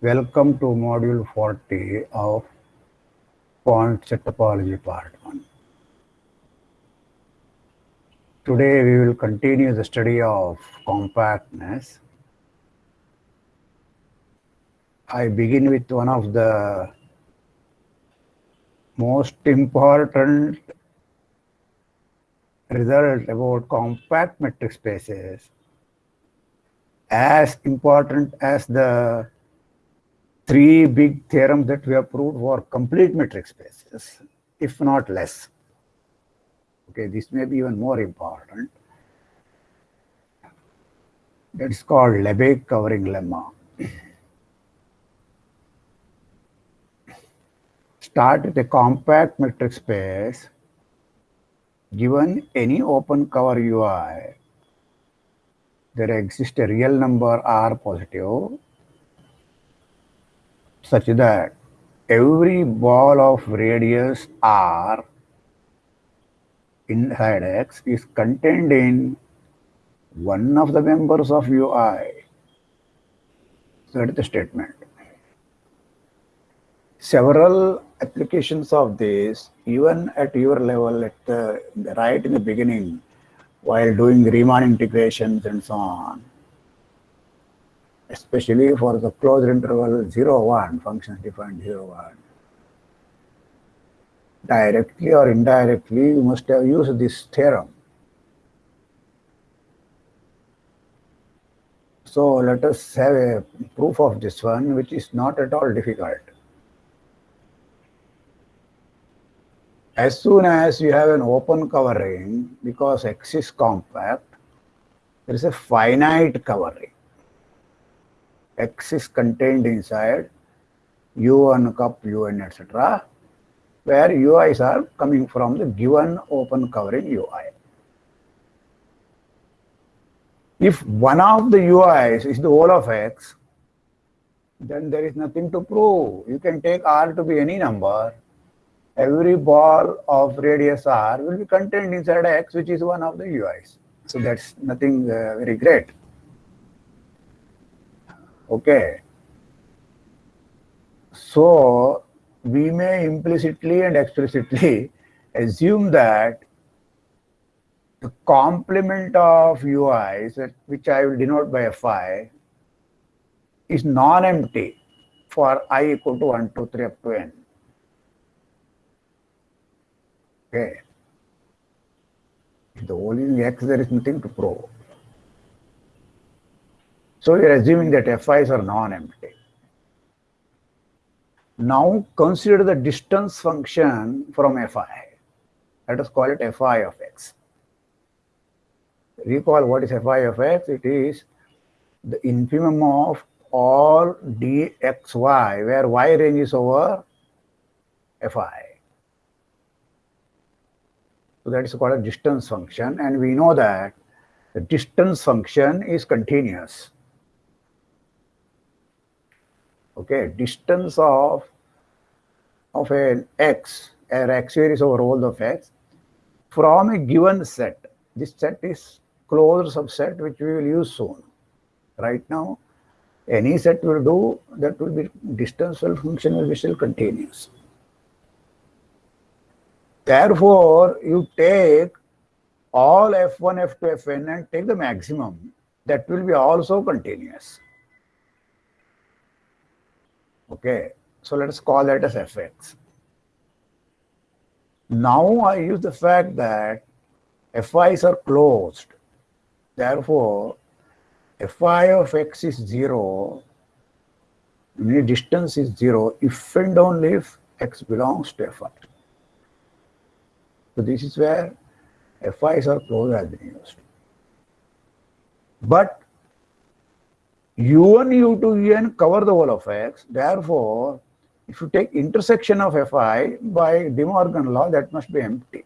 Welcome to module 40 of point set topology part 1. Today we will continue the study of compactness. I begin with one of the most important result about compact metric spaces as important as the three big theorems that we have proved for complete metric spaces, if not less. Okay, this may be even more important. That's called Lebesgue covering lemma. Start with a compact metric space given any open cover UI, there exists a real number R positive such that every ball of radius r inside X is contained in one of the members of UI. So that is the statement. Several applications of this, even at your level, at the, right in the beginning, while doing Riemann integrations and so on, especially for the closed interval 0, 1, functions defined 0, 1. Directly or indirectly, you must have used this theorem. So let us have a proof of this one, which is not at all difficult. As soon as you have an open covering, because X is compact, there is a finite covering. X is contained inside U1 cup, UN, etc., where UIs are coming from the given open covering UI. If one of the UIs is the whole of X, then there is nothing to prove. You can take R to be any number. Every ball of radius R will be contained inside X, which is one of the UIs. So that's nothing uh, very great. Okay. So we may implicitly and explicitly assume that the complement of UIs, which I will denote by Fi, is non-empty for i equal to 1, 2, 3 up to n. Okay. The only x, there is nothing to prove. So we are assuming that Fi's are non-empty. Now consider the distance function from Fi. Let us call it Fi of x. Recall what is Fi of x? It is the infimum of all dxy, where y ranges over Fi. So that is called a distance function, and we know that the distance function is continuous. Okay distance of of an x or x series over all of x. From a given set this set is closed subset which we will use soon. Right now any set will do that will be distance function will be still continuous therefore you take all f1 f2 fn and take the maximum that will be also continuous Okay, so let us call that as fx. Now I use the fact that fi's are closed. Therefore, fi of x is 0, the distance is 0 if and only if x belongs to fi. So this is where fi's are closed has been used. But u1, u2, un cover the whole of x. Therefore, if you take intersection of fi by De Morgan law, that must be empty.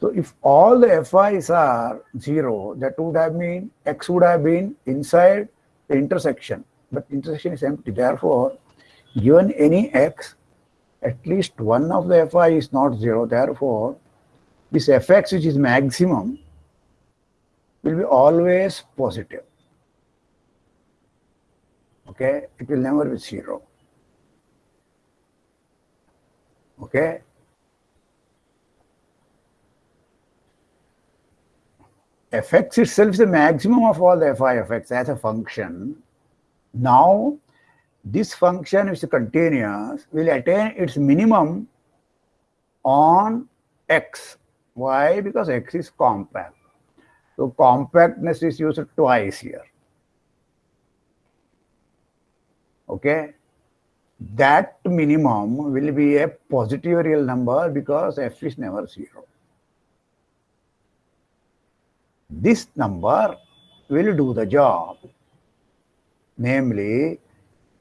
So if all the fi's are zero, that would have mean x would have been inside the intersection, but intersection is empty. Therefore, given any x, at least one of the fi is not zero. Therefore, this fx which is maximum will be always positive. Okay, it will never be zero. Okay. fx itself is the maximum of all the fi fx as a function. Now, this function is continuous will attain its minimum on x. Why? Because x is compact. So compactness is used twice here. Okay. That minimum will be a positive real number because f is never zero. This number will do the job. Namely,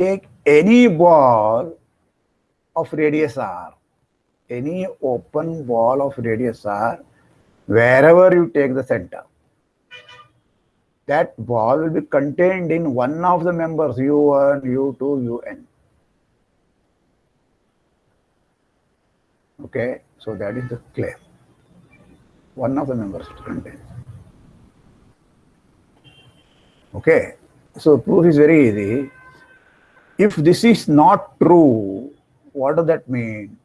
take any ball of radius r, any open ball of radius r, wherever you take the center. That ball will be contained in one of the members u1, u2, un. Okay, so that is the claim. One of the members contains. Okay, so proof is very easy. If this is not true, what does that mean?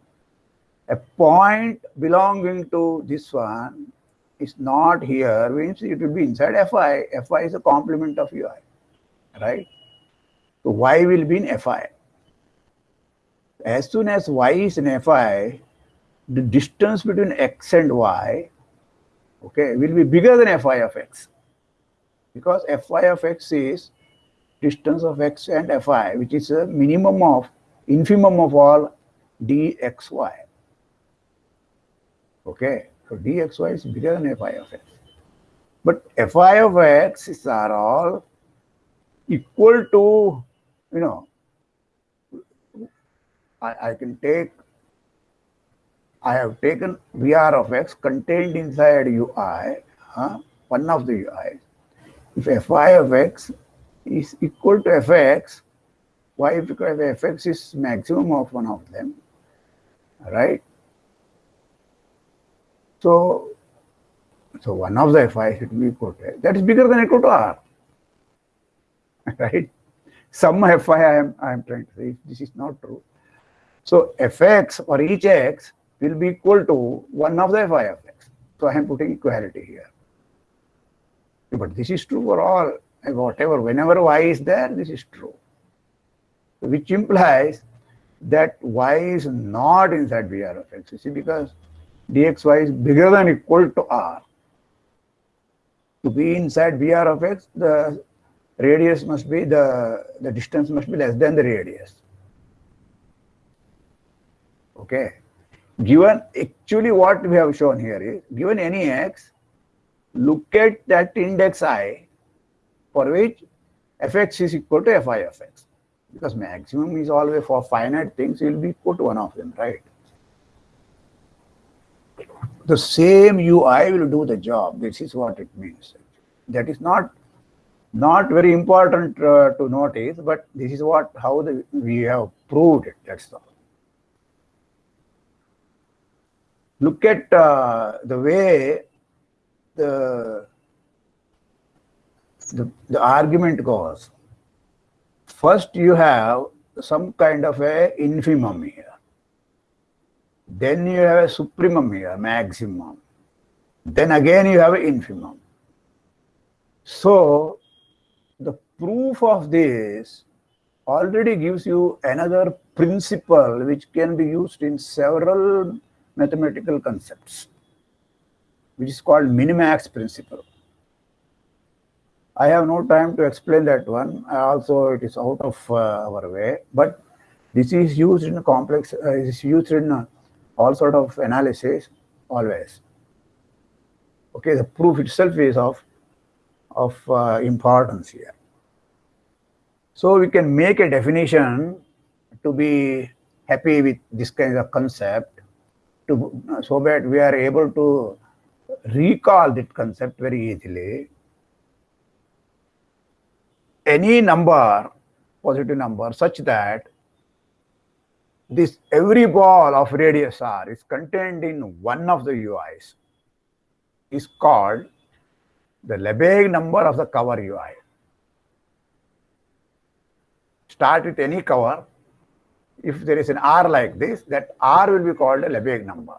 A point belonging to this one is not here, means it will be inside Fi. Fi is a complement of Ui, right? So Y will be in Fi. As soon as Y is in Fi, the distance between X and Y, okay, will be bigger than Fi of X because Fi of x is distance of x and Fi, which is a minimum of, infimum of all dxy. Okay, so dxy is bigger than Fi of x. But Fi of x is are all equal to, you know, I, I can take, I have taken Vr of x contained inside ui, huh, one of the ui's, if fi of x is equal to fx, why? Because fx is maximum of one of them, right? So, so one of the fi should be equal to that is bigger than equal to r, right? Some fi I am I am trying to say this is not true. So fx for each x will be equal to one of the fi of x. So I am putting equality here. But this is true for all, whatever, whenever y is there, this is true. Which implies that y is not inside Vr of x. You see, because dxy is bigger than equal to r. To be inside Vr of x, the radius must be, the, the distance must be less than the radius. Okay. Given, actually what we have shown here is, given any x, look at that index i for which fx is equal to fi of x. Because maximum is always for finite things you will be equal to one of them right? The same ui will do the job. This is what it means. That is not not very important uh, to notice but this is what how the, we have proved it that's all. Look at uh, the way the, the, the argument goes. First, you have some kind of a infimum here. Then you have a supremum here, maximum. Then again you have an infimum. So, the proof of this already gives you another principle which can be used in several mathematical concepts which is called minimax principle. I have no time to explain that one. Also, it is out of uh, our way, but this is used in complex, uh, is used in uh, all sort of analysis always. Okay, the proof itself is of, of uh, importance here. So we can make a definition to be happy with this kind of concept to, so that we are able to recall that concept very easily. Any number, positive number, such that this every ball of radius r is contained in one of the UIs is called the Lebesgue number of the cover UI. Start with any cover. If there is an R like this, that R will be called a Lebesgue number.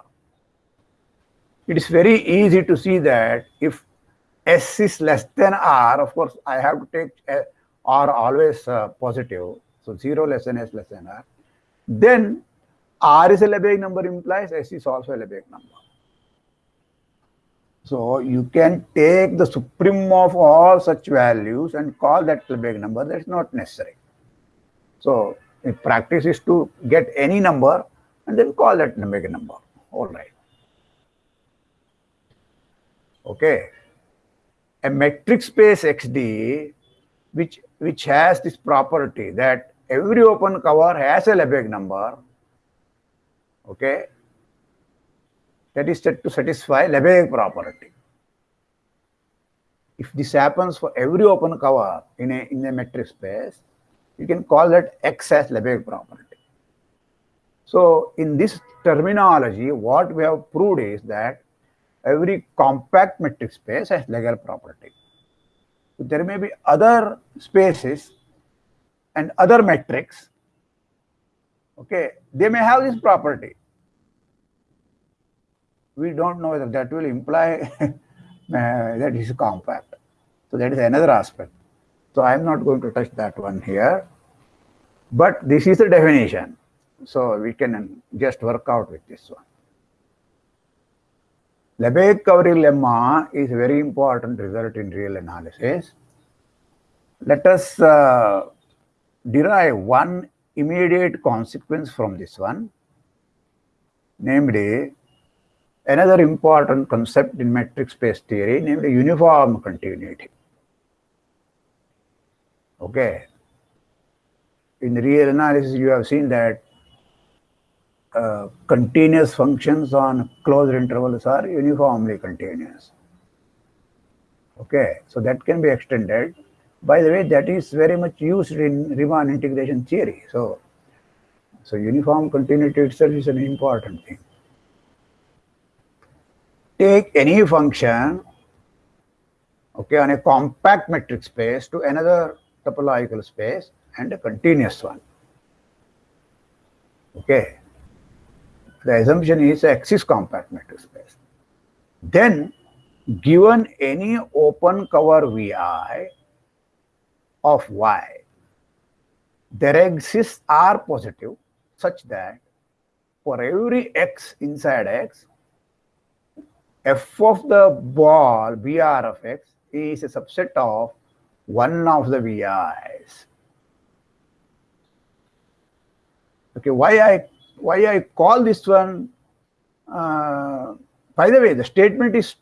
It is very easy to see that if S is less than R, of course, I have to take R always uh, positive. So 0 less than S less than R. Then R is a Lebesgue number implies S is also a Lebesgue number. So you can take the supreme of all such values and call that Lebesgue number. That's not necessary. So the practice is to get any number and then call that Lebesgue number. All right. Okay. A metric space XD which which has this property that every open cover has a Lebesgue number. Okay that is said to satisfy Lebesgue property. If this happens for every open cover in a, in a metric space, you can call that X as Lebesgue property. So in this terminology, what we have proved is that every compact metric space has Lebesgue property. There may be other spaces and other metrics, okay, they may have this property we don't know whether that will imply uh, that is compact. So that is another aspect. So I am not going to touch that one here. But this is the definition. So we can just work out with this one. Lebesgue covering lemma is a very important result in real analysis. Let us uh, derive one immediate consequence from this one, namely another important concept in metric space theory, namely uniform continuity. Okay. In real analysis, you have seen that uh, continuous functions on closed intervals are uniformly continuous. Okay, so that can be extended. By the way, that is very much used in Riemann integration theory. So, so uniform continuity itself is an important thing take any function okay on a compact metric space to another topological space and a continuous one okay the assumption is x is compact metric space then given any open cover vi of y there exists r positive such that for every x inside x f of the ball Br of x is a subset of one of the Vi's. Okay, why I why I call this one? Uh, by the way, the statement is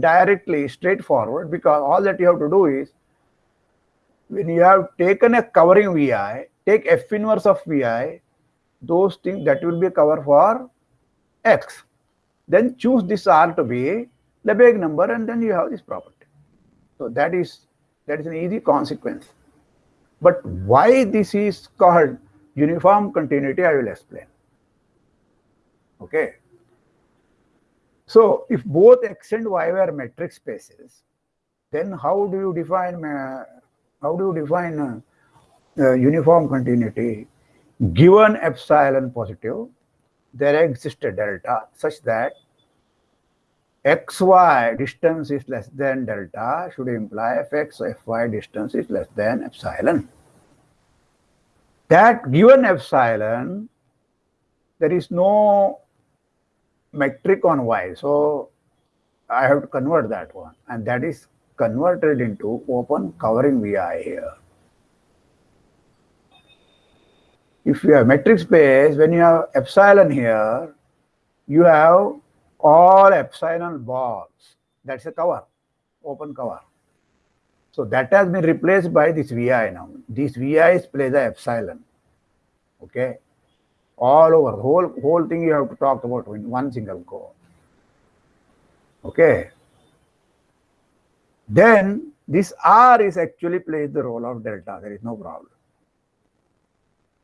directly straightforward because all that you have to do is when you have taken a covering Vi, take f inverse of Vi, those things that will be a cover for x then choose this R to be Lebesgue number and then you have this property. So that is that is an easy consequence. But why this is called uniform continuity, I will explain. Okay. So if both x and y were metric spaces, then how do you define uh, how do you define uh, uh, uniform continuity? Given epsilon positive, there exists a delta such that xy distance is less than delta should imply fx fy distance is less than epsilon. That given epsilon, there is no metric on y. So I have to convert that one. And that is converted into open covering vi here. if you have metric space, when you have epsilon here, you have all epsilon balls. That's a cover, open cover. So that has been replaced by this VI now. These VIs play the epsilon. Okay. All over the whole whole thing you have to talk about in one single go. Okay. Then this R is actually plays the role of delta. There is no problem.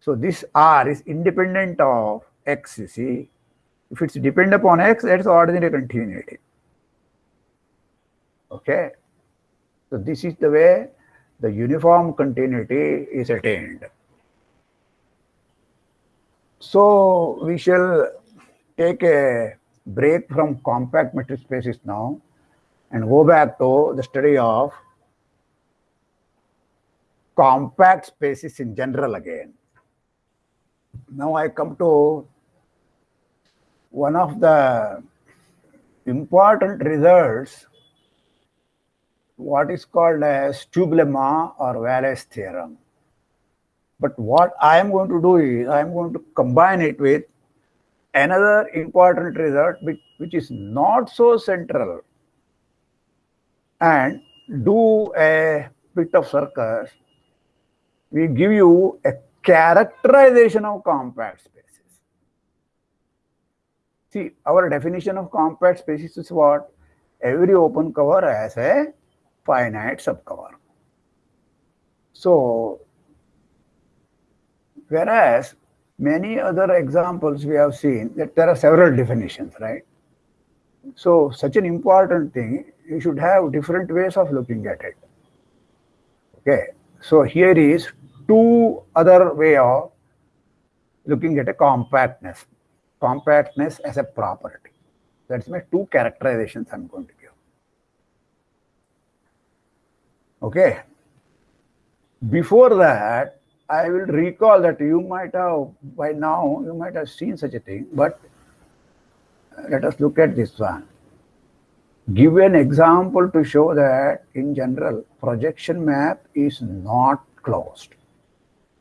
So this R is independent of X, you see. If it's dependent upon X, that's ordinary continuity. Okay. So this is the way the uniform continuity is attained. So we shall take a break from compact metric spaces now and go back to the study of compact spaces in general again. Now I come to one of the important results, what is called as tube or Wallace theorem. But what I am going to do is I am going to combine it with another important result which, which is not so central and do a bit of circus. We give you a characterization of compact spaces. See, our definition of compact spaces is what? Every open cover has a finite subcover. So, whereas many other examples we have seen that there are several definitions, right? So, such an important thing, you should have different ways of looking at it. Okay, so here is two other way of looking at a compactness. Compactness as a property. That's my two characterizations I'm going to give. Okay. Before that, I will recall that you might have, by now, you might have seen such a thing, but let us look at this one. Give an example to show that in general, projection map is not closed.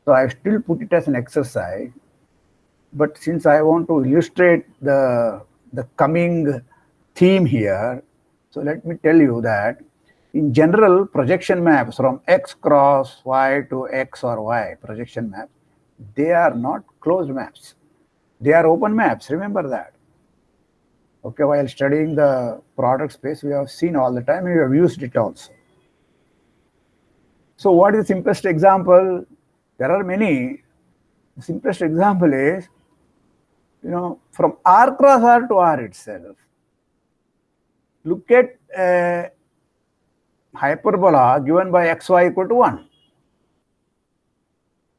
So I still put it as an exercise, but since I want to illustrate the, the coming theme here, so let me tell you that in general projection maps from x cross y to x or y projection maps, they are not closed maps. They are open maps, remember that. Okay, while studying the product space, we have seen all the time, we have used it also. So what is the simplest example? There are many. The simplest example is, you know, from R cross R to R itself. Look at a hyperbola given by xy equal to 1.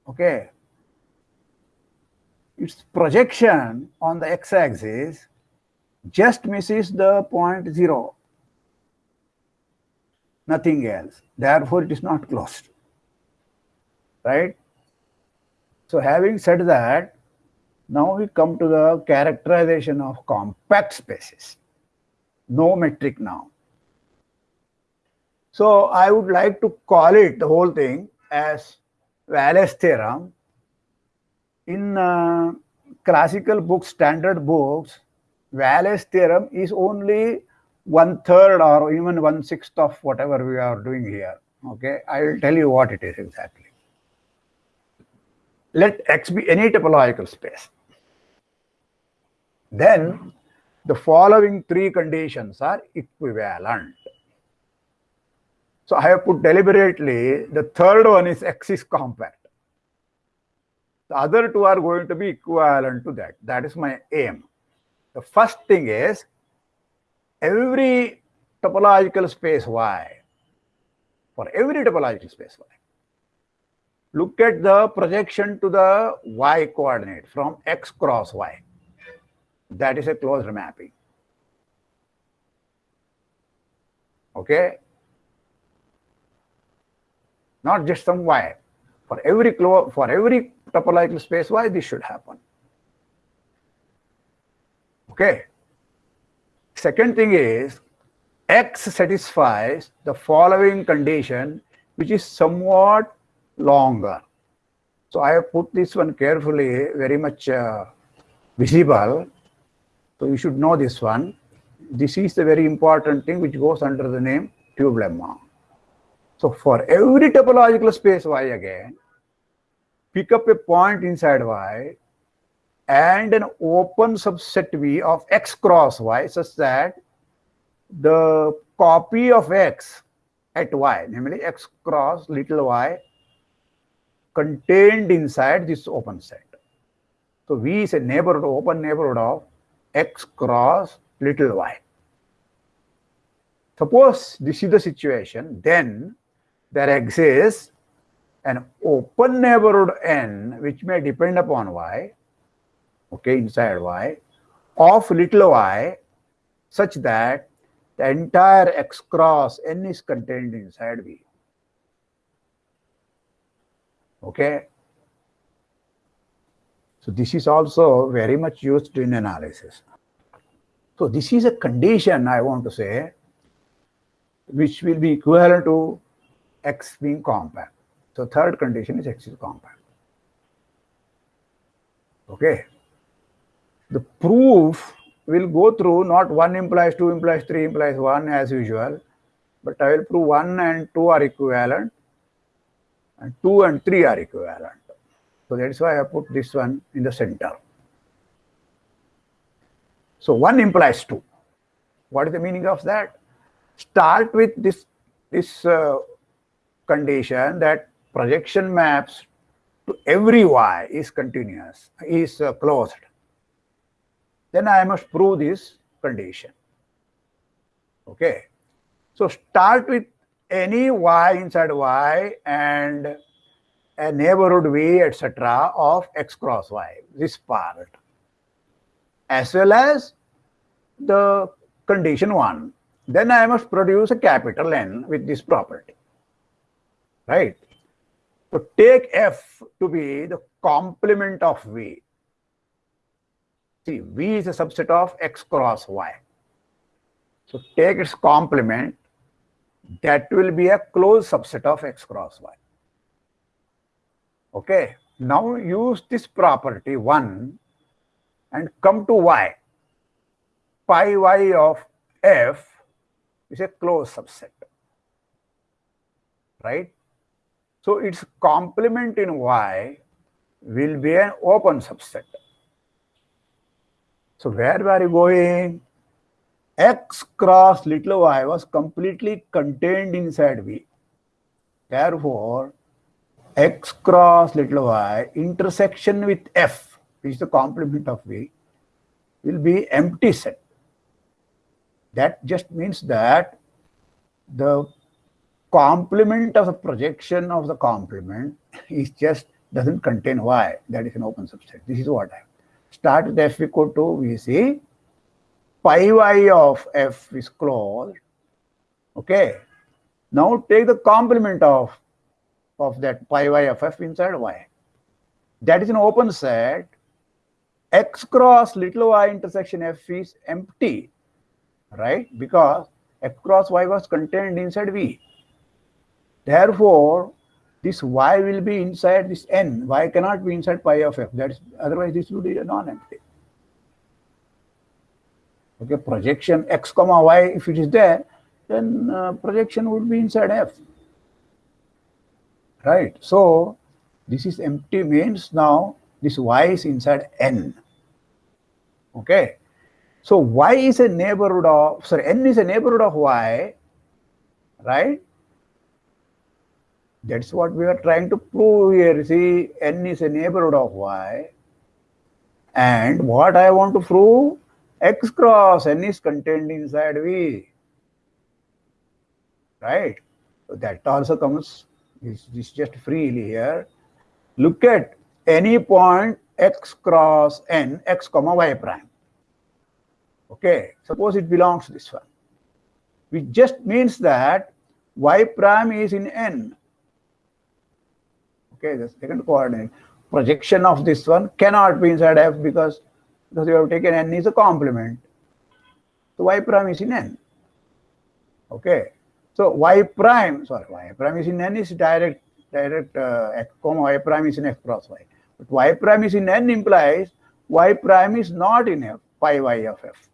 Okay. Its projection on the x-axis just misses the point 0. Nothing else. Therefore, it is not closed. Right? So having said that, now we come to the characterization of compact spaces. No metric now. So I would like to call it the whole thing as Wallace theorem. In uh, classical books, standard books, Wallace theorem is only one third or even one sixth of whatever we are doing here. Okay, I will tell you what it is exactly let X be any topological space. Then the following three conditions are equivalent. So I have put deliberately, the third one is X is compact. The other two are going to be equivalent to that. That is my aim. The first thing is every topological space Y, for every topological space Y, look at the projection to the y coordinate from x cross y. That is a closed mapping. Okay? Not just some y. For every for every topological space y, this should happen. Okay. Second thing is x satisfies the following condition, which is somewhat longer. So I have put this one carefully, very much uh, visible. So you should know this one. This is the very important thing which goes under the name tube lemma. So for every topological space Y again, pick up a point inside Y and an open subset V of X cross Y such that the copy of x at y, namely x cross little y, contained inside this open set. So V is a neighborhood, open neighborhood of x cross little y. Suppose this is the situation, then there exists an open neighborhood n which may depend upon y, okay, inside y, of little y such that the entire x cross n is contained inside V. Okay. So this is also very much used in analysis. So this is a condition I want to say, which will be equivalent to x being compact. So third condition is x is compact. Okay. The proof will go through not 1 implies 2 implies 3 implies 1 as usual, but I will prove 1 and 2 are equivalent and 2 and 3 are equivalent. So that is why I put this one in the center. So 1 implies 2. What is the meaning of that? Start with this, this uh, condition that projection maps to every y is continuous, is uh, closed then I must prove this condition. Okay. So start with any y inside y and a neighborhood v, etc. of x cross y, this part, as well as the condition 1. Then I must produce a capital N with this property. Right? So take f to be the complement of v. See, V is a subset of X cross Y. So take its complement, that will be a closed subset of X cross Y. Okay, now use this property 1 and come to Y. Pi Y of F is a closed subset. Right? So its complement in Y will be an open subset. So where were you going? X cross little y was completely contained inside V. Therefore, x cross little y intersection with F, which is the complement of V, will be empty set. That just means that the complement of the projection of the complement is just doesn't contain y. That is an open subset. This is what I have start with f equal to we see pi y of f is closed. Okay. Now take the complement of, of that pi y of f inside y. That is an open set. x cross little y intersection f is empty, right? Because f cross y was contained inside v. Therefore, this y will be inside this n. y cannot be inside pi of f. That is otherwise this would be a non-empty. Okay, projection x comma y if it is there, then uh, projection would be inside f. Right. So this is empty means now this y is inside n. Okay. So y is a neighborhood of sorry n is a neighborhood of y, right? That's what we are trying to prove here. See, n is a neighborhood of y. And what I want to prove, x cross n is contained inside V. Right? So that also comes, this just freely here. Look at any point x cross n, x comma y prime. Okay, suppose it belongs to this one. Which just means that y prime is in n Okay, the second coordinate projection of this one cannot be inside f because because you have taken n is a complement. So y prime is in n. Okay, so y prime sorry y prime is in n is direct direct uh, x comma y prime is in f cross y. But y prime is in n implies y prime is not in f pi y of f.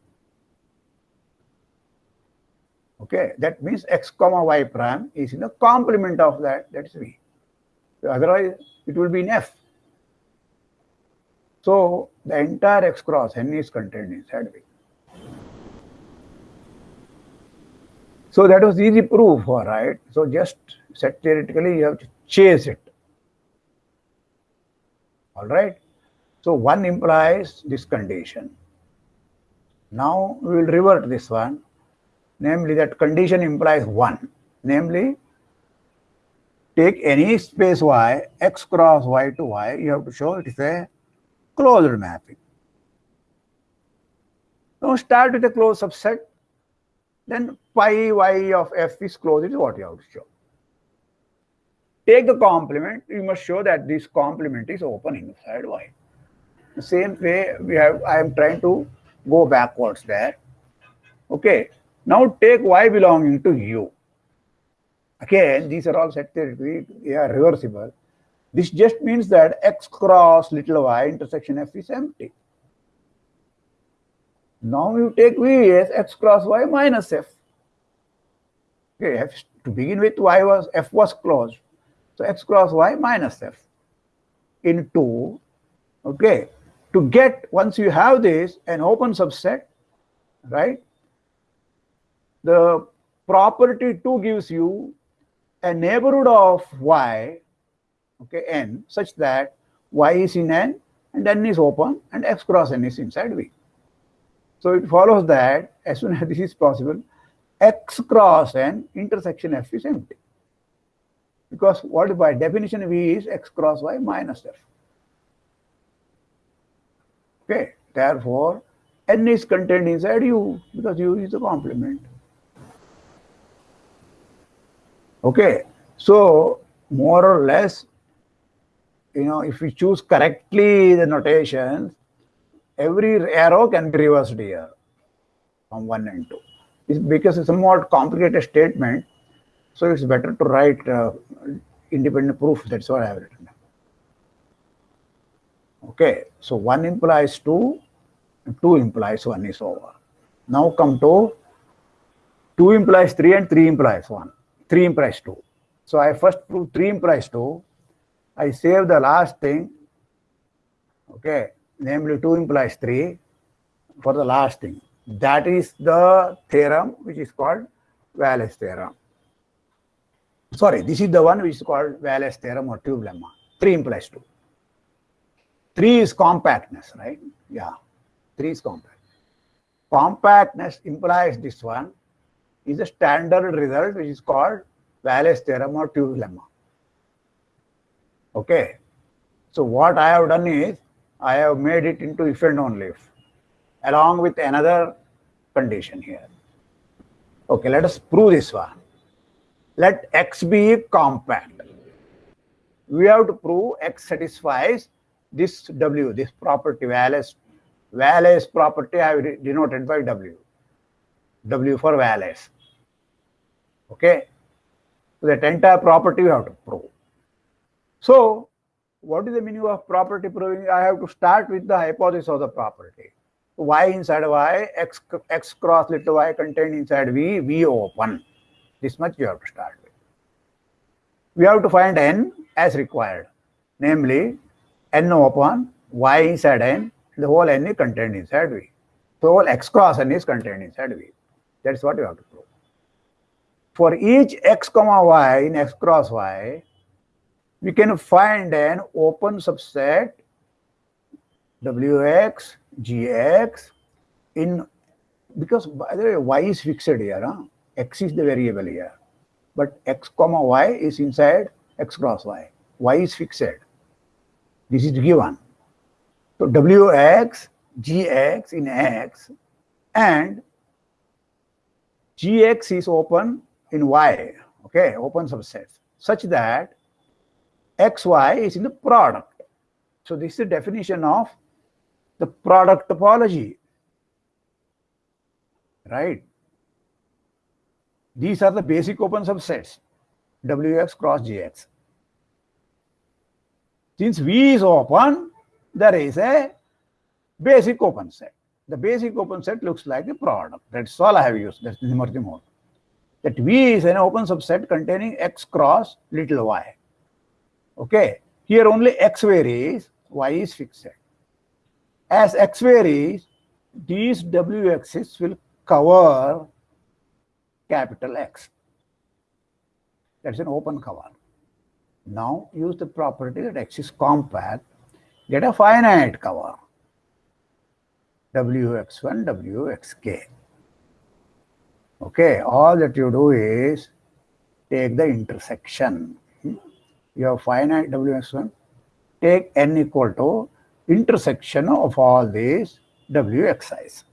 Okay, that means x comma y prime is in a complement of that, that is v. Otherwise, it will be in F. So the entire X cross N is contained inside V. So that was easy proof, all right? So just set theoretically, you have to chase it. All right? So one implies this condition. Now we will revert this one, namely that condition implies one, namely take any space y, x cross y to y, you have to show it is a closed mapping. Now start with a closed subset, then pi y of f is closed is what you have to show. Take the complement, you must show that this complement is open inside y. The same way we have, I am trying to go backwards there. Okay, now take y belonging to u. Again, these are all set theoretically, they are reversible. This just means that x cross little y intersection f is empty. Now you take v as x cross y minus f. Okay, f, to begin with, y was f was closed. So x cross y minus f into, okay, to get, once you have this, an open subset, right? The property 2 gives you a neighborhood of y, okay, n, such that y is in n and n is open and x cross n is inside v. So it follows that as soon as this is possible, x cross n intersection f is empty. Because what by definition v is x cross y minus f. Okay, therefore, n is contained inside u because u is the complement. Okay, so more or less, you know, if we choose correctly the notations, every arrow can be reversed here from 1 and 2. It's because it's a somewhat complicated statement, so it's better to write uh, independent proof. That's what I have written. Okay, so 1 implies 2, 2 implies 1 is over. Now come to 2 implies 3 and 3 implies 1. 3 implies 2. So I first prove 3 implies 2. I save the last thing. Okay, namely 2 implies 3 for the last thing. That is the theorem which is called Wallace theorem. Sorry, this is the one which is called Wallace theorem or tube lemma. 3 implies 2. 3 is compactness, right? Yeah, 3 is compact. Compactness implies this one is a standard result which is called Wallace theorem or tube lemma. Okay. So what I have done is I have made it into if and only if along with another condition here. Okay, let us prove this one. Let x be compact. We have to prove x satisfies this W, this property, Wallace property I have denoted by W. W for Wallace. Okay. So that entire property you have to prove. So what is the meaning of property proving? I have to start with the hypothesis of the property. Y inside Y, X, X cross little y contained inside V, V open. This much you have to start with. We have to find N as required. Namely, N open, Y inside N, the whole N is contained inside V. So whole X cross N is contained inside V. That's what you have to prove. For each X comma Y in X cross Y, we can find an open subset wx gx in because by the way y is fixed here huh? x is the variable here but x comma y is inside x cross y y is fixed this is given so wx gx in x and gx is open in y okay open subset such that xy is in the product. So this is the definition of the product topology, right? These are the basic open subsets, Wx cross Gx. Since V is open, there is a basic open set. The basic open set looks like the product. That's all I have used. That's the Murthy mode. That V is an open subset containing x cross little y. Okay, here only x varies, y is fixed. As x varies, these wx's will cover capital X. That's an open cover. Now use the property that X is compact, get a finite cover. Wx1, Wxk. Okay, all that you do is take the intersection. You have finite Wx1, take n equal to intersection of all these Wxi's.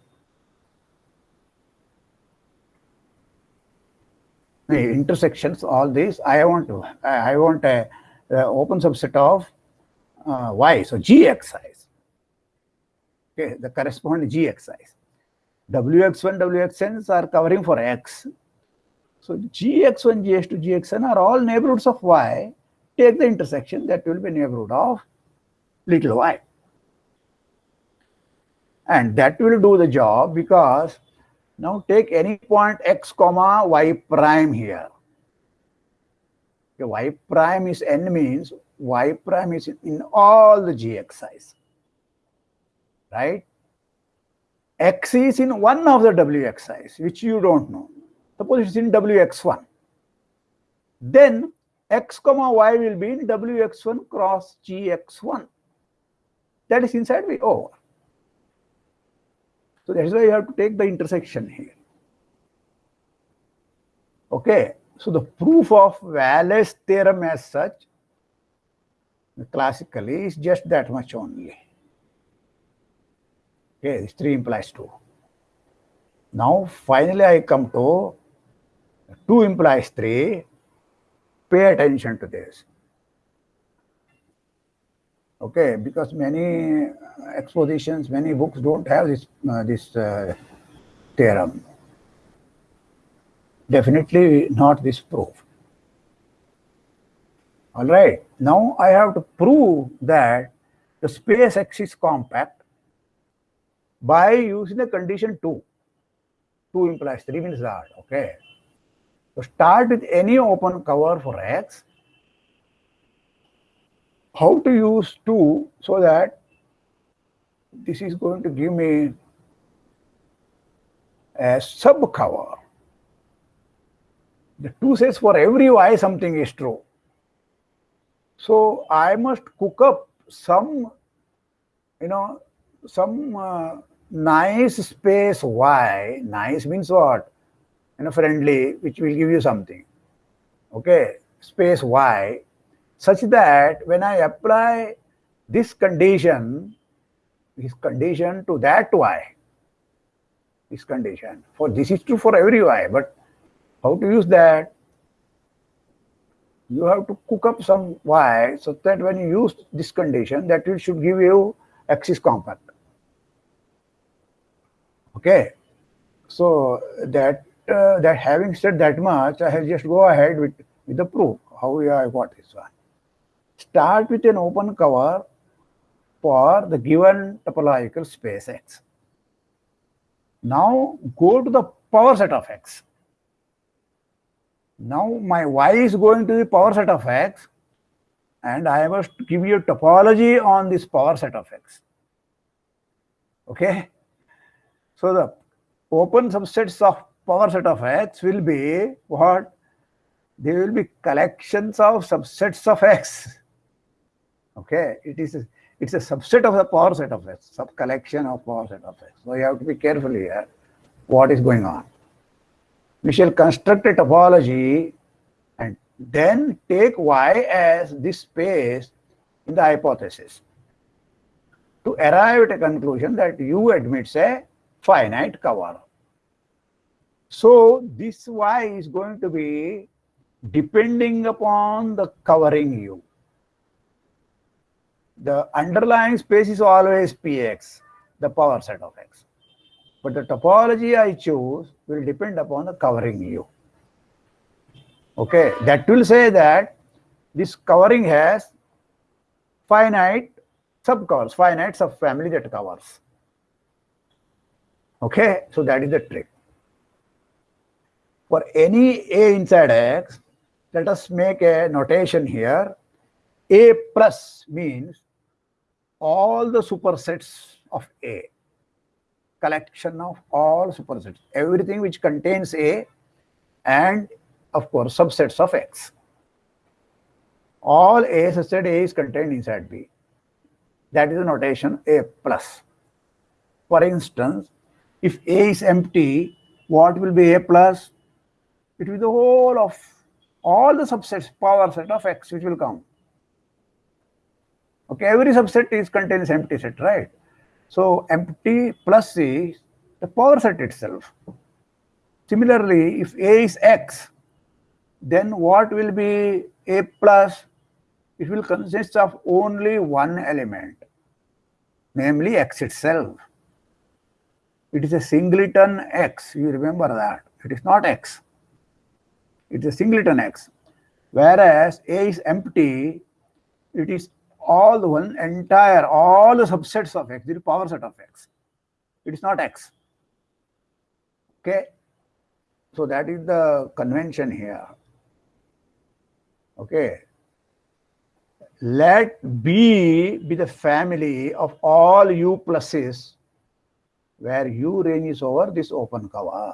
The intersections, all these, I want to, I want a, a open subset of uh, y, so gxi's. Okay, the corresponding gxi's. Wx1, Wxn's are covering for x. So gx1, gx2, gxn are all neighborhoods of y. Take the intersection, that will be neighborhood of little y. And that will do the job because now take any point x comma y prime here. Okay, y prime is n means y prime is in all the gxi's, right? x is in one of the wxi's, which you don't know. Suppose it's in wx1. Then x comma y will be in wx1 cross gx1. That is inside V over. So that's why you have to take the intersection here. Okay, so the proof of Wallace theorem as such, classically, is just that much only. Okay, this 3 implies 2. Now, finally, I come to 2 implies 3. Pay attention to this. Okay, because many expositions, many books don't have this, uh, this uh, theorem. Definitely not this proof. All right, now I have to prove that the space X is compact by using the condition 2. 2 implies 3 means that, okay. So start with any open cover for X. How to use 2 so that this is going to give me a sub cover. The 2 says for every y something is true. So I must cook up some, you know, some uh, nice space y, nice means what? You know, friendly, which will give you something. Okay, space y, such that when I apply this condition, this condition to that y, this condition, for this is true for every y, but how to use that? You have to cook up some y so that when you use this condition, that it should give you x is compact. Okay, so that uh, that having said that much, I will just go ahead with, with the proof, how I got this one. Start with an open cover for the given topological space X. Now go to the power set of X. Now my Y is going to the power set of X and I must give you a topology on this power set of X. Okay. So the open subsets of power set of X will be what? They will be collections of subsets of X. Okay, it is a, it's a subset of the power set of X, sub collection of power set of X. So you have to be careful here what is going on. We shall construct a topology and then take Y as this space in the hypothesis to arrive at a conclusion that U admits a finite cover. So this Y is going to be depending upon the covering U. The underlying space is always Px, the power set of X. But the topology I choose will depend upon the covering U. Okay, that will say that this covering has finite subcovers, finite subfamily that covers. Okay, so that is the trick. For any A inside X, let us make a notation here. A plus means all the supersets of A, collection of all supersets. Everything which contains A and of course subsets of X. All A subset A is contained inside B. That is the notation A plus. For instance, if A is empty, what will be A plus? It will be the whole of all the subsets, power set of X which will come. Okay, every subset is contains empty set, right? So empty plus C, the power set itself. Similarly, if A is X, then what will be A plus? It will consist of only one element, namely X itself. It is a singleton X, you remember that. It is not X. It is a singleton X. Whereas A is empty, it is all the one entire, all the subsets of X, the power set of X. It is not X. Okay. So that is the convention here. Okay. Let B be the family of all U pluses where U ranges over this open cover.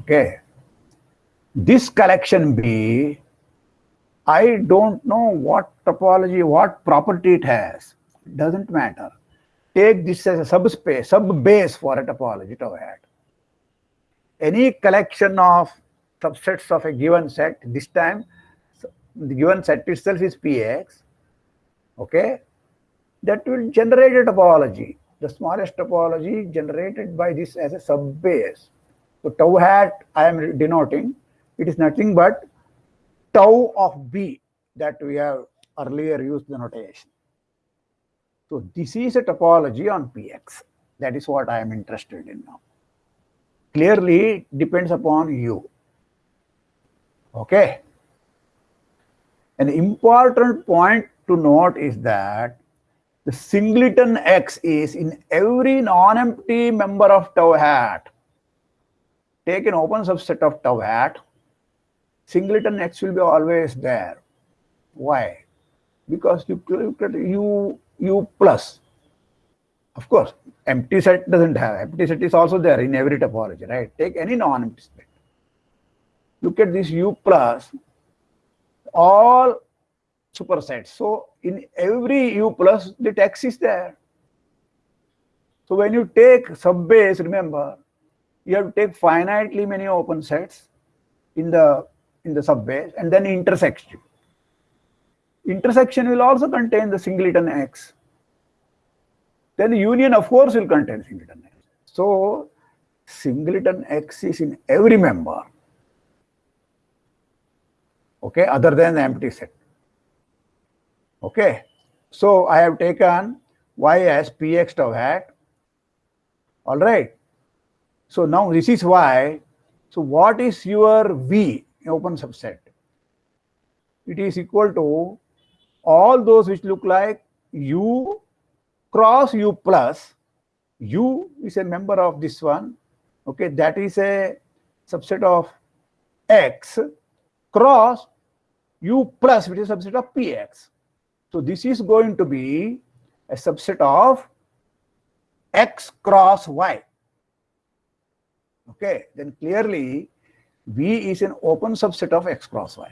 Okay. This collection B, I don't know what topology, what property it has. Doesn't matter. Take this as a subspace, sub-base for a topology tau hat. Any collection of subsets of a given set, this time the given set itself is Px, okay? That will generate a topology, the smallest topology generated by this as a sub-base. So tau hat I am denoting, it is nothing but tau of B that we have earlier used the notation. So this is a topology on Px. That is what I am interested in now. Clearly depends upon you. Okay. An important point to note is that the singleton X is in every non-empty member of tau hat take an open subset of tau hat, singleton x will be always there. Why? Because you look at u, u plus. Of course, empty set doesn't have. Empty set is also there in every topology, right? Take any non-empty set. Look at this u plus, all supersets. So in every u plus, the x is there. So when you take subbase, remember, you have to take finitely many open sets in the in the subbase and then intersection. Intersection will also contain the singleton X. Then the union, of course, will contain singleton X. So singleton X is in every member. Okay, other than the empty set. Okay, so I have taken Y as Px tau hat. All right. So now this is y. So what is your V open subset? It is equal to all those which look like U cross U plus. U is a member of this one. Okay, that is a subset of X cross U plus, which is a subset of PX. So this is going to be a subset of X cross Y. Okay, then clearly V is an open subset of X cross Y.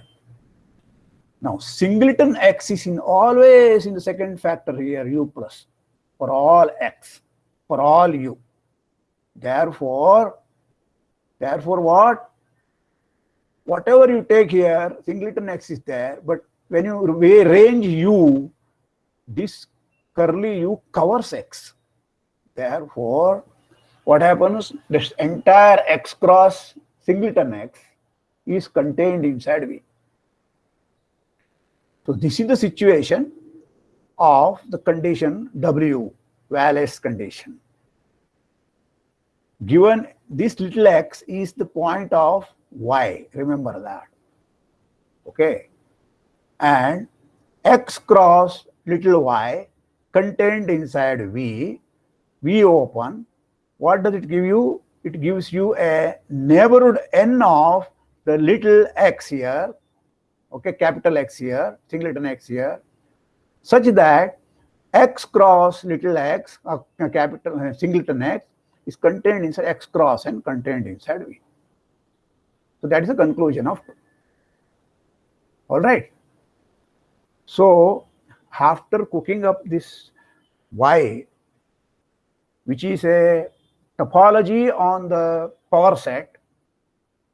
Now, singleton X is in always in the second factor here, U plus, for all X, for all U. Therefore, therefore what? Whatever you take here, singleton X is there, but when you range U, this curly U covers X. Therefore, what happens? This entire X cross singleton X is contained inside V. So this is the situation of the condition W, Wallace condition. Given this little x is the point of y, remember that. Okay. And x cross little y contained inside V, V open what does it give you? It gives you a neighborhood n of the little x here, okay, capital X here, singleton x here, such that x cross little x, uh, capital uh, singleton x, is contained inside X cross and contained inside V. So that is the conclusion of All right. So after cooking up this Y, which is a topology on the power set,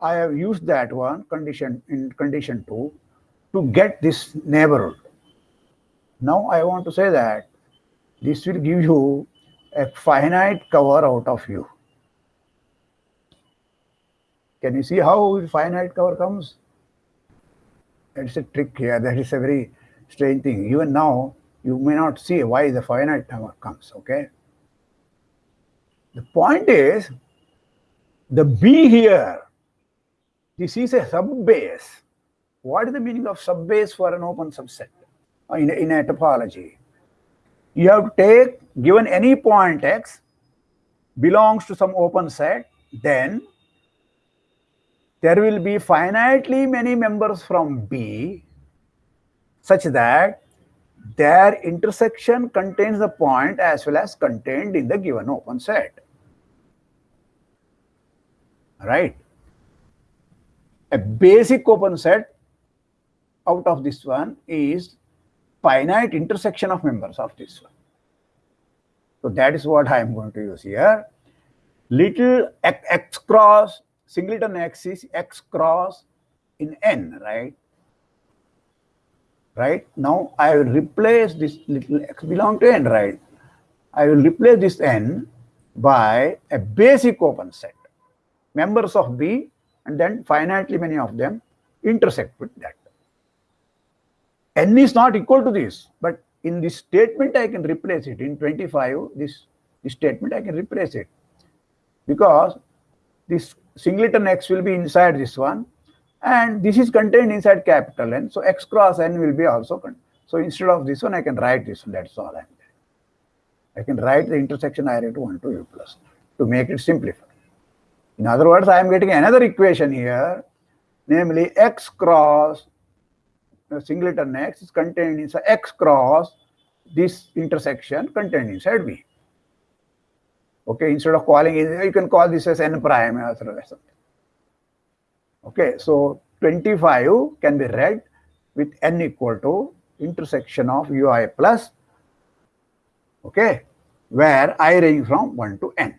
I have used that one condition in condition 2 to get this neighborhood. Now I want to say that this will give you a finite cover out of U. Can you see how finite cover comes? It's a trick here. That is a very strange thing. Even now, you may not see why the finite cover comes, okay? The point is, the B here, this is a subbase. What is the meaning of subbase for an open subset uh, in a, in a topology? You have to take, given any point x belongs to some open set, then there will be finitely many members from B such that their intersection contains the point as well as contained in the given open set. Right? A basic open set out of this one is finite intersection of members of this one. So that is what I am going to use here. Little x, cross singleton x is x cross in n, right? Right? Now I will replace this little x belong to n, right? I will replace this n by a basic open set. Members of B and then finitely many of them intersect with that. n is not equal to this, but in this statement I can replace it. In 25, this, this statement I can replace it. Because this singleton x will be inside this one and this is contained inside capital N. So x cross n will be also. So instead of this one, I can write this one. That's all I'm doing. I can write the intersection I to 1 to u plus to make it simplified. In other words, I am getting another equation here, namely x cross singleton x is contained inside x cross this intersection contained inside V. Okay, instead of calling it, you can call this as n prime or something. Okay, so 25 can be read with n equal to intersection of ui plus, okay, where i range from 1 to n.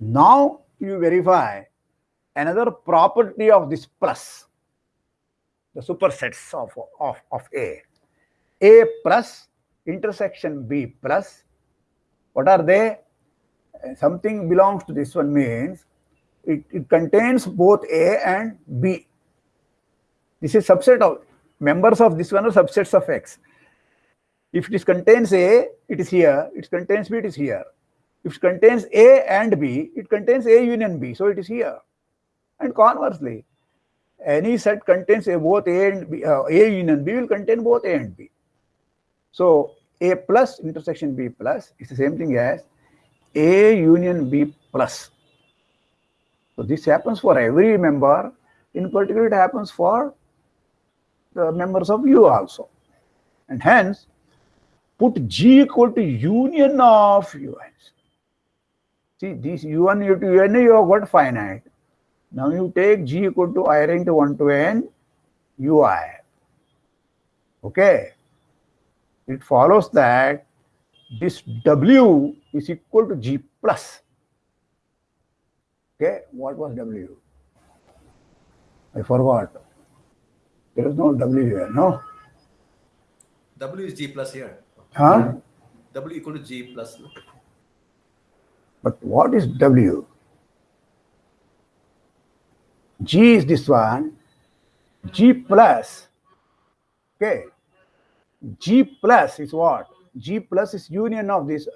Now you verify another property of this plus, the supersets of, of, of A. A plus intersection B plus what are they? Something belongs to this one means it, it contains both A and B. This is subset of members of this one are subsets of X. If it contains A, it is here. It contains B, it is here. If it contains A and B, it contains A union B, so it is here. And conversely, any set contains a, both A and B, uh, A union B will contain both A and B. So a plus intersection B plus is the same thing as A union B plus. So this happens for every member. In particular, it happens for the members of U also. And hence, put G equal to union of UNs. See, this UN to UN, you have got finite. Now you take G equal to I to 1 to N, UI. Okay it follows that this W is equal to G plus. What was W? I forgot. There is no W here, no? W is G plus here. Huh? W equal to G plus. But what is W? G is this one, G plus, okay, G plus is what? G plus is union of this.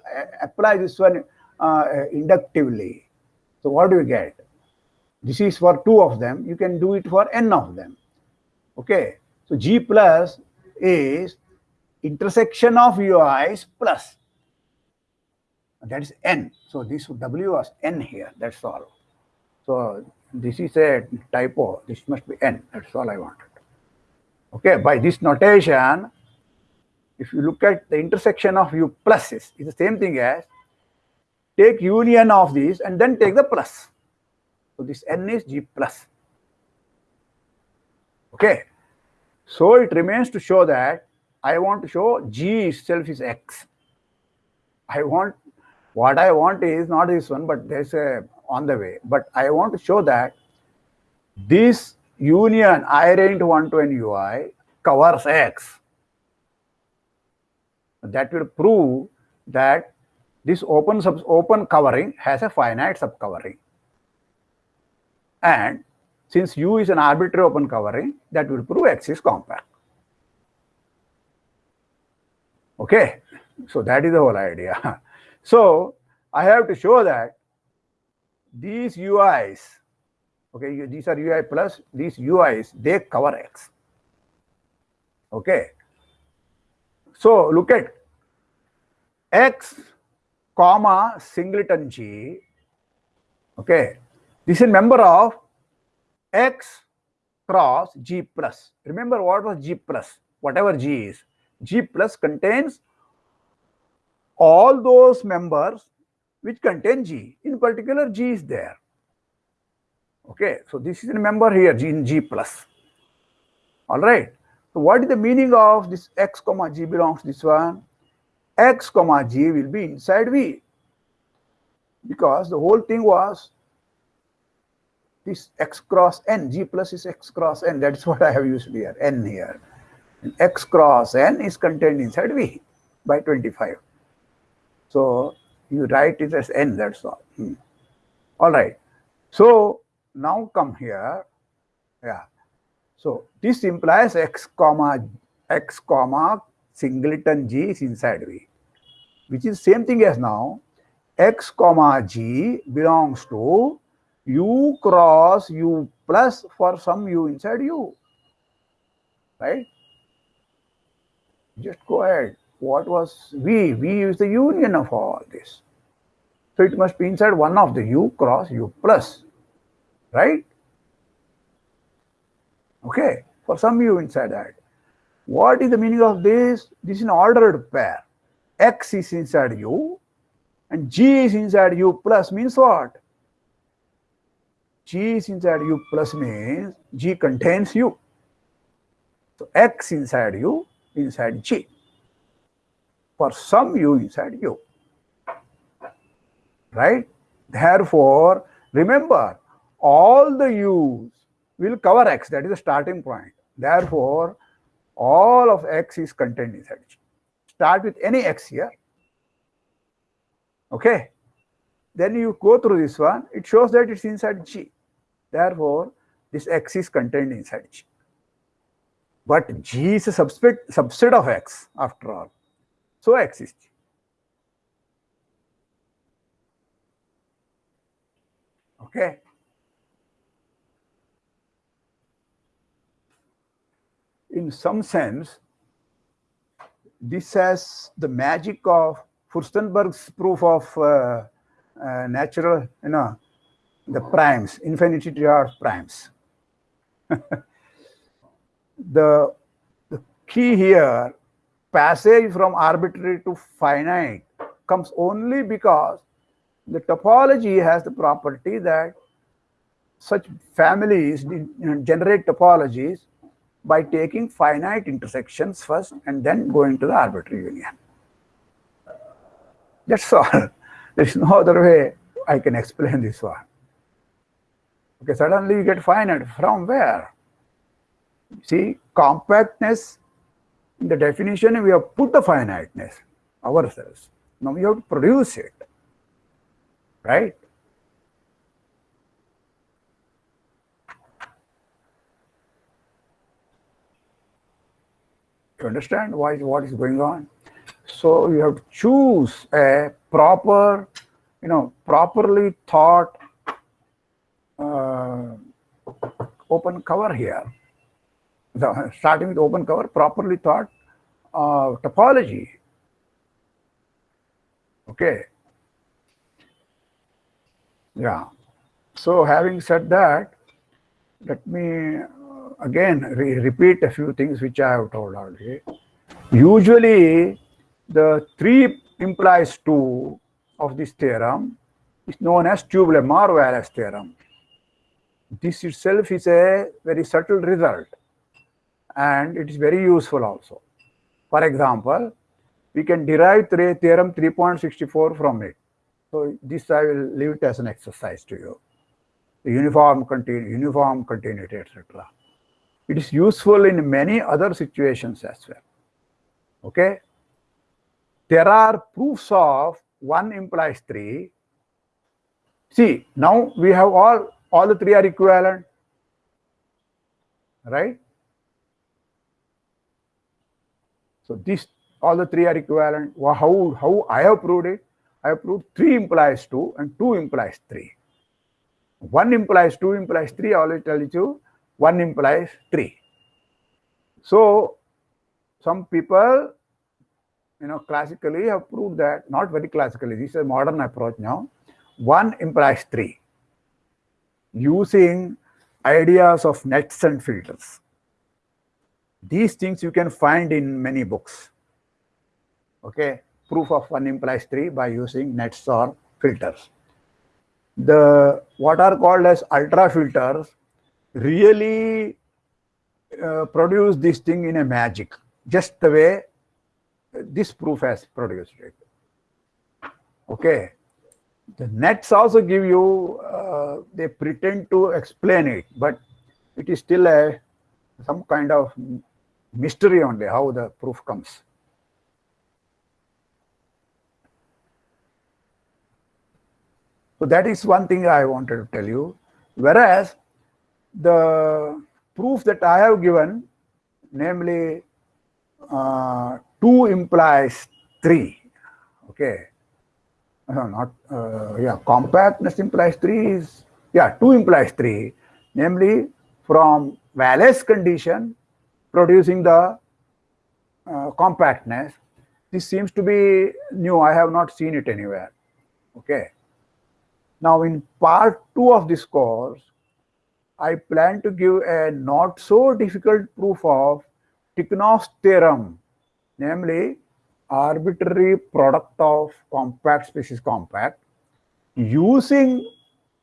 Apply this one uh, inductively. So what do you get? This is for two of them. You can do it for n of them. Okay. So G plus is intersection of UIs plus. That is n. So this W was n here. That's all. So this is a typo. This must be n. That's all I wanted. Okay. By this notation, if you look at the intersection of u pluses, it's the same thing as take union of these and then take the plus. So this n is g plus. Okay. So it remains to show that I want to show g itself is x. I want what I want is not this one, but there's a on the way. But I want to show that this union i range 1 to n ui covers x. That will prove that this open sub open covering has a finite subcovering. And since u is an arbitrary open covering, that will prove x is compact. Okay, so that is the whole idea. so I have to show that these UIs, okay, these are UI plus, these UIs, they cover X. Okay. So look at X comma singleton G. Okay. This is a member of X cross G plus. Remember what was G plus? Whatever G is. G plus contains all those members which contain G. In particular, G is there. Okay, so this is a member here, G in G plus. All right. So what is the meaning of this X comma G belongs to this one? X comma G will be inside V. Because the whole thing was this X cross N, G plus is X cross N. That's what I have used here, N here. And X cross N is contained inside V by 25. So you write it as n, that's all. Hmm. All right. So now come here. Yeah. So this implies x comma x comma singleton g is inside V, which is same thing as now x comma g belongs to u cross u plus for some u inside u. Right? Just go ahead what was V? V is the union of all this. So it must be inside one of the U cross U plus, right? Okay, for some U inside that. What is the meaning of this? This is an ordered pair. X is inside U and G is inside U plus means what? G is inside U plus means G contains U. So X inside U inside G for some u inside u. Right? Therefore, remember, all the u's will cover x, that is the starting point. Therefore, all of x is contained inside G. Start with any x here. Okay? Then you go through this one, it shows that it's inside G. Therefore, this x is contained inside G. But G is a subset, subset of x after all so existe. Okay. In some sense, this has the magic of Furstenberg's proof of uh, uh, natural, you know, the primes, infinity of primes. the, the key here passage from arbitrary to finite comes only because the topology has the property that such families generate topologies by taking finite intersections first and then going to the arbitrary union. That's all. There is no other way I can explain this one. Okay, suddenly you get finite. From where? See, compactness in the definition, we have put the finiteness ourselves. Now we have to produce it, right? You understand why what is going on? So you have to choose a proper, you know, properly thought uh, open cover here the, starting with open cover, properly thought uh, topology. Okay. Yeah. So having said that, let me again re repeat a few things which I have told already. Usually, the 3 implies 2 of this theorem is known as tube-Lemma-Wallace theorem. This itself is a very subtle result and it is very useful also. For example, we can derive theorem 3.64 from it. So this I will leave it as an exercise to you. The uniform continu uniform continuity, etc. It is useful in many other situations as well. Okay. There are proofs of 1 implies 3. See, now we have all, all the three are equivalent. Right? So this, all the three are equivalent. How, how I have proved it? I have proved 3 implies 2 and 2 implies 3. 1 implies 2 implies 3, I already tell you 1 implies 3. So some people, you know, classically have proved that, not very classically, this is a modern approach now, 1 implies 3 using ideas of nets and filters. These things you can find in many books. Okay, proof of 1 implies 3 by using nets or filters. The what are called as ultra filters really uh, produce this thing in a magic, just the way this proof has produced it. Okay. The nets also give you, uh, they pretend to explain it, but it is still a some kind of mystery only how the proof comes. So that is one thing I wanted to tell you. Whereas the proof that I have given, namely uh, 2 implies 3, okay, no, not, uh, yeah, compactness implies 3 is, yeah, 2 implies 3, namely from Wallace condition producing the uh, compactness. This seems to be new. I have not seen it anywhere. Okay. Now in part two of this course, I plan to give a not so difficult proof of Tikhonov's theorem, namely arbitrary product of compact species compact using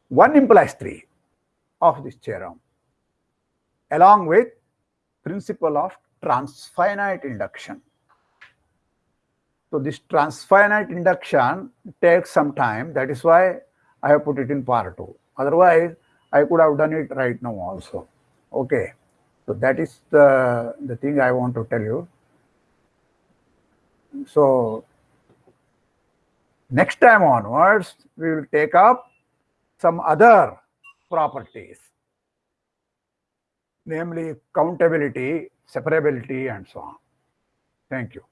1 implies 3 of this theorem along with principle of transfinite induction. So this transfinite induction takes some time. That is why I have put it in part two. Otherwise, I could have done it right now also. Okay. So that is the, the thing I want to tell you. So next time onwards, we will take up some other properties namely countability, separability, and so on. Thank you.